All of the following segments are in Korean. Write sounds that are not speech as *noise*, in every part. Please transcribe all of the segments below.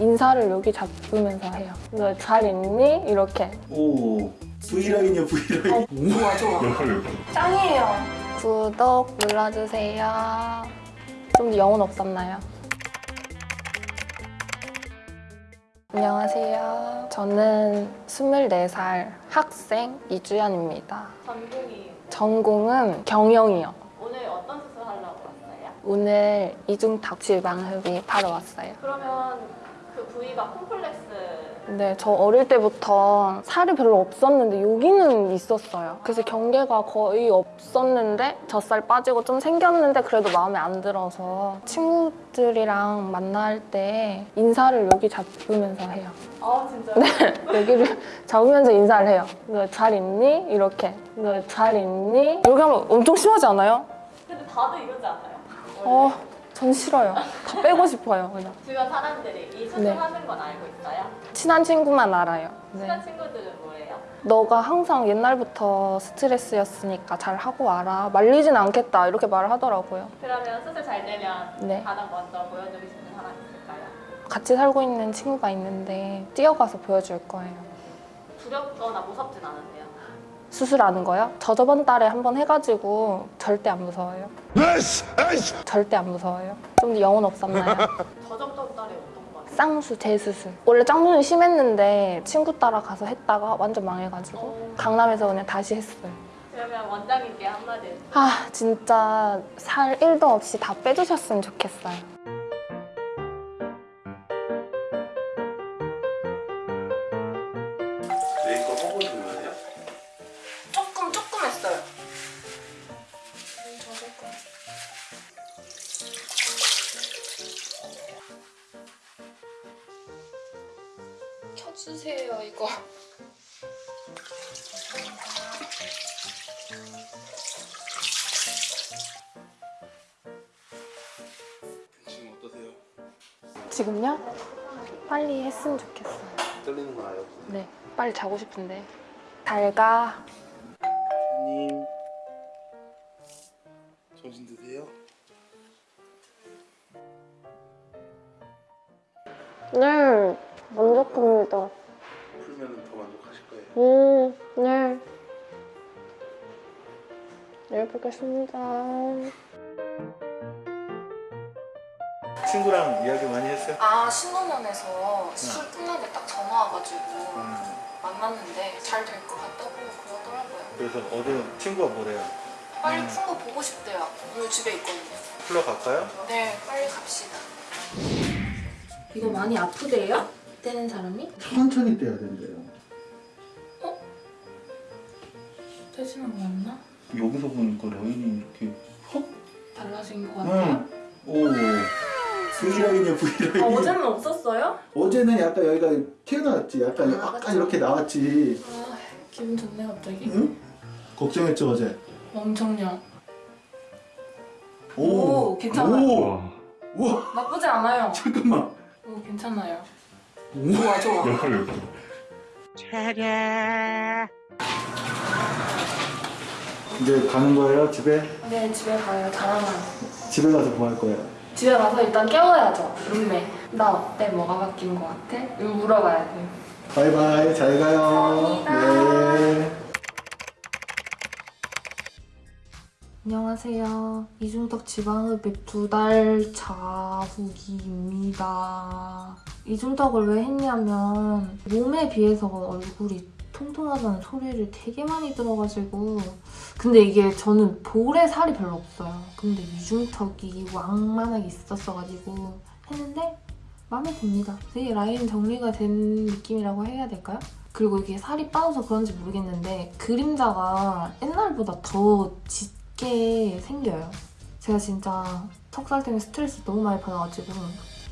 인사를 여기 잡으면서 해요. 너 잘 있니? 이렇게. 오 V라인이야 V라인 좋아 좋아. 짱이에요. 구독 눌러주세요. 좀더 영혼 없었나요? 안녕하세요. 저는 24살 학생 이주연입니다. 전공이 전공은 경영이요. 오늘 어떤 수술 하려고 왔어요? 오늘 이중탁 지방흡입 하러 왔어요. 그러면 그 부위가 콤플렉스 네, 저 어릴 때부터 살이 별로 없었는데 여기는 있었어요. 그래서 경계가 거의 없었는데 젖살 빠지고 좀 생겼는데 그래도 마음에 안 들어서 친구들이랑 만날 때 인사를 여기 잡으면서 해요. 아 진짜요? 네. *laughs* 여기를 잡으면서 인사를 해요. 너잘 있니? 이렇게. 너잘 있니? 이렇게 하면 엄청 심하지 않아요? 근데 다들 이러지 않아요? 어, 전 싫어요. 다 빼고 싶어요, 그냥. 주변 사람들이 이 수술 네. 하는 건 알고 있어요? 친한 친구만 알아요. 네. 친한 친구들은 뭐예요? 너가 항상 옛날부터 스트레스였으니까 잘 하고 와라. 말리진 않겠다. 이렇게 말을 하더라고요. 그러면 수술 잘 되면 네. 가장 먼저 보여주고 싶은 사람 있을까요? 같이 살고 있는 친구가 있는데 뛰어가서 보여줄 거예요. 두렵거나 무섭진 않으세요? 수술하는 거요? 저 저번 달에 한 번 해가지고 절대 안 무서워요. 절대 안 무서워요. 좀더 영혼 없었나요? *laughs* 저점점 달에 어떤 거 같아요? 쌍수, 재수술. 원래 짱눈이 심했는데 친구 따라 가서 했다가 완전 망해가지고 어, 강남에서 그냥 다시 했어요. 그러면 원장님께 한마디. 아 진짜 살 1도 없이 다 빼주셨으면 좋겠어요. 켜주세요 이거. 지금 어떠세요? 지금요? 빨리 했으면 좋겠어요. 떨리는 거 알아요? 네, 빨리 자고 싶은데. 잘 가. 선생님 정신 드세요? 네, 만족합니다. 풀면 더 만족하실 거예요 음, 네. 내일 뵙겠습니다. 친구랑 이야기 많이 했어요? 아, 신혼원에서 수술 끝나고 딱 전화 와가지고 음, 만났는데 잘 될 것 같다고 그러더라고요. 그래서 어제 친구가 뭐래요? 빨리 음. 푼거 보고 싶대요. 오늘 집에 있거든요. 풀러 갈까요? 네, 빨리 갑시다. 이거 많이 아프대요? 떼는 사람이? 천천히 떼야 된대요 떼지는 않나? 여기서 보니까 라인이 이렇게 헉? 달라진 것 응. 오 V라인이야 V라인 아, 어제는 없었어요? 어제는 약간 여기가 튀어나왔지 약간 아, 약간 그쵸. 이렇게 나왔지 아, 기분 좋네 갑자기. 응? 걱정했죠 어제 엄청요. 오, 오, 괜찮아요. 오, 우와 나쁘지 않아요. 잠깐만 오, 괜찮아요. 오. 좋아, 좋아. 이제 가는 거예요 집에? 네, 집에 가요. 자랑하러. 집에 가서 뭐 할 거예요? 집에 가서 일단 깨워야죠. 룸메. 나 어때? 뭐가 바뀐 것 같아? 이거 물어봐야 돼. 바이바이 잘 가요 감사합니다. 네. 안녕하세요. 이중턱 지방흡입 두 달 차 후기입니다. 이중턱을 왜 했냐면 몸에 비해서 얼굴이 통통하다는 소리를 되게 많이 들어가지고 근데 이게 저는 볼에 살이 별로 없어요. 근데 이중턱이 왕만하게 있었어가지고 했는데 마음에 듭니다. 되게 라인 정리가 된 느낌이라고 해야 될까요? 그리고 이게 살이 빠져서 그런지 모르겠는데 그림자가 옛날보다 더 짙게 생겨요. 제가 진짜 턱살 때문에 스트레스 너무 많이 받아가지고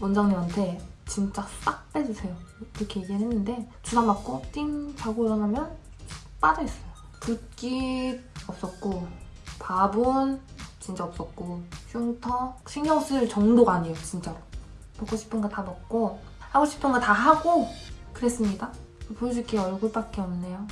원장님한테 진짜 싹 빼주세요. 이렇게 얘기를 했는데 주사 맞고 띵 자고 일어나면 빠져있어요. 붓기 없었고 밥은 진짜 없었고 흉터 신경 쓸 정도가 아니에요 진짜로. 먹고 싶은 거 다 먹고 하고 싶은 거 다 하고 그랬습니다. 보여줄 게 얼굴밖에 없네요.